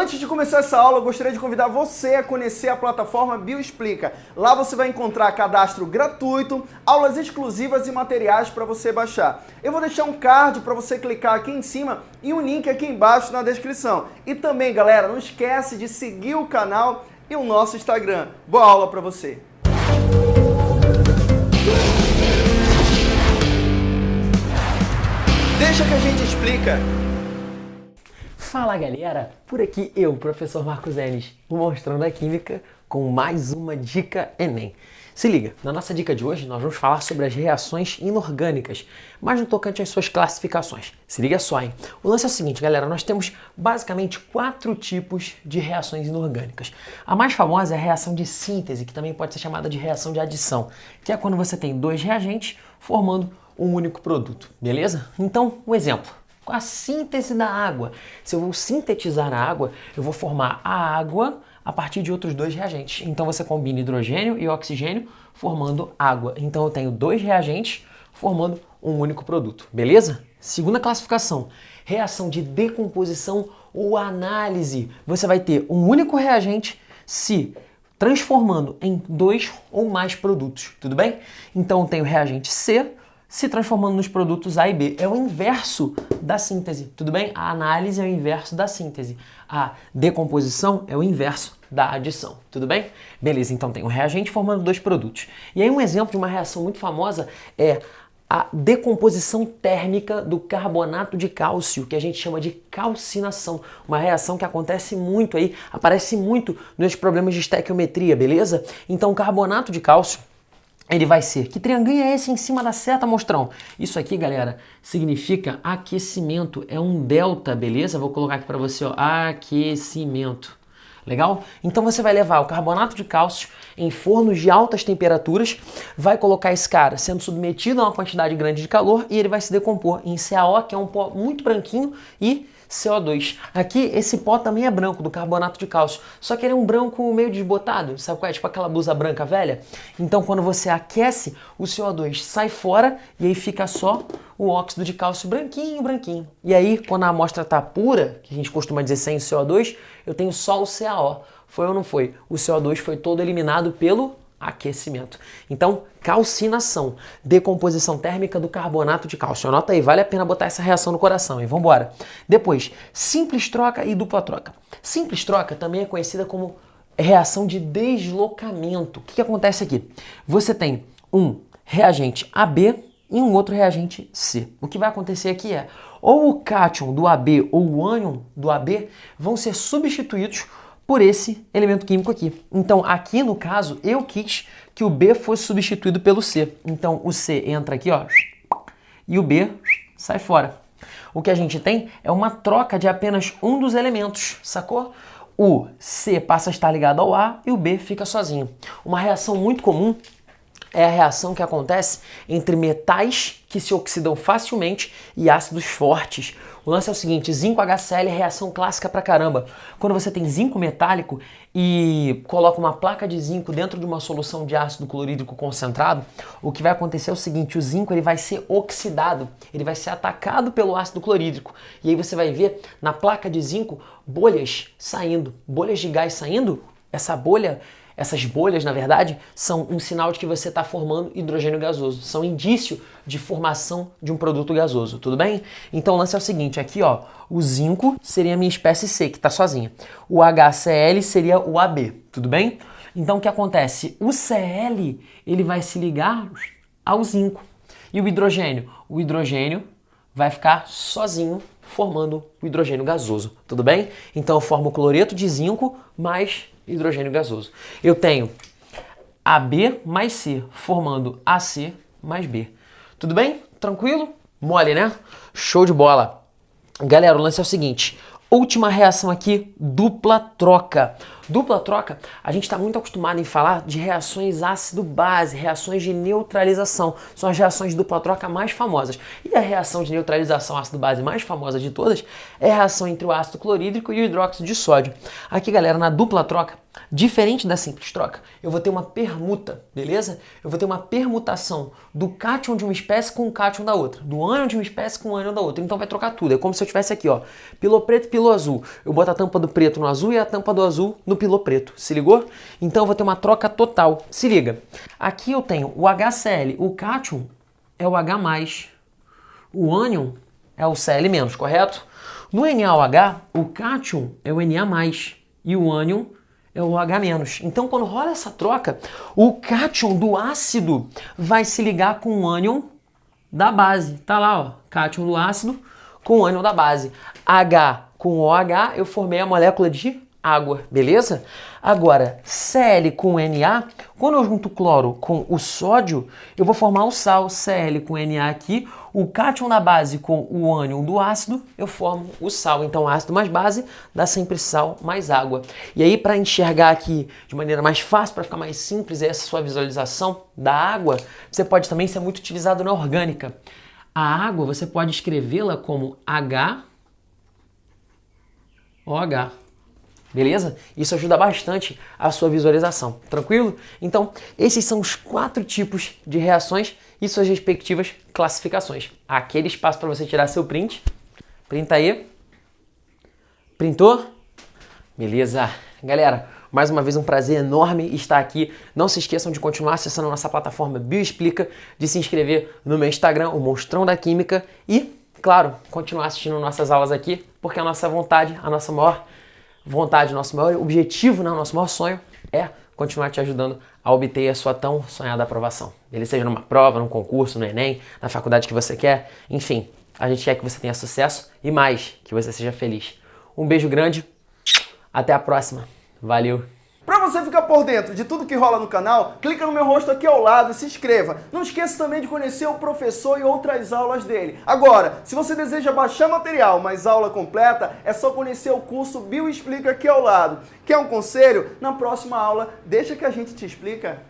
Antes de começar essa aula, eu gostaria de convidar você a conhecer a plataforma Bioexplica. Lá você vai encontrar cadastro gratuito, aulas exclusivas e materiais para você baixar. Eu vou deixar um card para você clicar aqui em cima e um link aqui embaixo na descrição. E também, galera, não esquece de seguir o canal e o nosso Instagram. Boa aula para você! Deixa que a gente explica. Fala galera, por aqui eu, professor Marcos Enes, mostrando a Química com mais uma dica Enem. Se liga, na nossa dica de hoje nós vamos falar sobre as reações inorgânicas, mas no tocante às suas classificações. Se liga só, hein? O lance é o seguinte, galera, nós temos basicamente quatro tipos de reações inorgânicas. A mais famosa é a reação de síntese, que também pode ser chamada de reação de adição, que é quando você tem dois reagentes formando um único produto, beleza? Então, um exemplo a síntese da água. Se eu vou sintetizar a água, eu vou formar a água a partir de outros dois reagentes. Então você combina hidrogênio e oxigênio formando água. Então eu tenho dois reagentes formando um único produto, beleza? Segunda classificação, reação de decomposição ou análise. Você vai ter um único reagente se transformando em dois ou mais produtos, tudo bem? Então eu tenho reagente C se transformando nos produtos A e B. É o inverso da síntese, tudo bem? A análise é o inverso da síntese. A decomposição é o inverso da adição, tudo bem? Beleza, então tem um reagente formando dois produtos. E aí um exemplo de uma reação muito famosa é a decomposição térmica do carbonato de cálcio, que a gente chama de calcinação, uma reação que acontece muito aí, aparece muito nos problemas de estequiometria, beleza? Então, carbonato de cálcio ele vai ser. Que trianguinho é esse em cima da seta, mostrão? Isso aqui, galera, significa aquecimento. É um delta, beleza? Vou colocar aqui para você, ó, aquecimento. Legal? Então você vai levar o carbonato de cálcio em fornos de altas temperaturas, vai colocar esse cara sendo submetido a uma quantidade grande de calor e ele vai se decompor em CaO, que é um pó muito branquinho, e CO2. Aqui, esse pó também é branco, do carbonato de cálcio, só que ele é um branco meio desbotado, sabe qual é? Tipo aquela blusa branca velha. Então, quando você aquece, o CO2 sai fora e aí fica só o óxido de cálcio branquinho, branquinho. E aí, quando a amostra está pura, que a gente costuma dizer sem CO2, eu tenho só o CaO. Foi ou não foi? O CO2 foi todo eliminado pelo aquecimento. Então, calcinação, decomposição térmica do carbonato de cálcio. Anota aí, vale a pena botar essa reação no coração, e vamos embora. Depois, simples troca e dupla troca. Simples troca também é conhecida como reação de deslocamento. O que, que acontece aqui? Você tem um reagente AB e um outro reagente C. O que vai acontecer aqui é, ou o cátion do AB ou o ânion do AB vão ser substituídos por esse elemento químico aqui. Então, aqui no caso, eu quis que o B fosse substituído pelo C. Então, o C entra aqui, ó, e o B sai fora. O que a gente tem é uma troca de apenas um dos elementos, sacou? O C passa a estar ligado ao A e o B fica sozinho. Uma reação muito comum é a reação que acontece entre metais que se oxidam facilmente e ácidos fortes. O lance é o seguinte, zinco HCl é reação clássica pra caramba. Quando você tem zinco metálico e coloca uma placa de zinco dentro de uma solução de ácido clorídrico concentrado, o que vai acontecer é o seguinte, o zinco ele vai ser oxidado, ele vai ser atacado pelo ácido clorídrico. E aí você vai ver na placa de zinco bolhas saindo, bolhas de gás saindo. Essa bolha essas bolhas, na verdade, são um sinal de que você está formando hidrogênio gasoso. São indício de formação de um produto gasoso, tudo bem? Então o lance é o seguinte, aqui ó, o zinco seria a minha espécie C, que está sozinha. O HCl seria o AB, tudo bem? Então o que acontece? O Cl, ele vai se ligar ao zinco. E o hidrogênio? O hidrogênio vai ficar sozinho formando o hidrogênio gasoso, tudo bem? Então eu formo cloreto de zinco mais hidrogênio gasoso. Eu tenho AB mais C, formando AC mais B. Tudo bem? Tranquilo? Mole, né? Show de bola. Galera, o lance é o seguinte. Última reação aqui, dupla troca. Dupla troca, a gente está muito acostumado em falar de reações ácido-base, reações de neutralização. São as reações de dupla troca mais famosas. E a reação de neutralização ácido-base mais famosa de todas é a reação entre o ácido clorídrico e o hidróxido de sódio. Aqui, galera, na dupla troca, Diferente da simples troca, eu vou ter uma permuta, beleza? Eu vou ter uma permutação do cátion de uma espécie com o cátion da outra, do ânion de uma espécie com o ânion da outra. Então vai trocar tudo. É como se eu tivesse aqui, ó, pilô preto e pilô azul. Eu boto a tampa do preto no azul e a tampa do azul no pilô preto. Se ligou? Então eu vou ter uma troca total. Se liga. Aqui eu tenho o HCl, o cátion é o H+, o ânion é o Cl-, correto? No NaOH, o cátion é o Na+, e o ânion é o H-. Então, quando rola essa troca, o cátion do ácido vai se ligar com o ânion da base. Tá lá, ó, cátion do ácido com o ânion da base. H com OH, eu formei a molécula de água, beleza? Agora, Cl com Na, quando eu junto cloro com o sódio, eu vou formar o sal, Cl com Na aqui, o cátion da base com o ânion do ácido, eu formo o sal. Então, ácido mais base dá sempre sal mais água. E aí, para enxergar aqui de maneira mais fácil, para ficar mais simples essa sua visualização da água, você pode também ser muito utilizado na orgânica. A água, você pode escrevê-la como H OH. Beleza? Isso ajuda bastante a sua visualização. Tranquilo? Então, esses são os quatro tipos de reações e suas respectivas classificações. Aquele espaço para você tirar seu print. Printa aí. Printou? Beleza. Galera, mais uma vez um prazer enorme estar aqui. Não se esqueçam de continuar acessando nossa plataforma Bioexplica, de se inscrever no meu Instagram, o Monstrão da Química e, claro, continuar assistindo nossas aulas aqui, porque a nossa vontade, a nossa maior vontade, nosso maior objetivo, né, nosso maior sonho é continuar te ajudando a obter a sua tão sonhada aprovação. Ele seja numa prova, num concurso, no Enem, na faculdade que você quer, enfim, a gente quer que você tenha sucesso e mais, que você seja feliz. Um beijo grande, até a próxima. Valeu! Para você ficar por dentro de tudo que rola no canal, clica no meu rosto aqui ao lado e se inscreva. Não esqueça também de conhecer o professor e outras aulas dele. Agora, se você deseja baixar material, mas aula completa, é só conhecer o curso Bioexplica aqui ao lado. Quer um conselho? Na próxima aula, deixa que a gente te explica.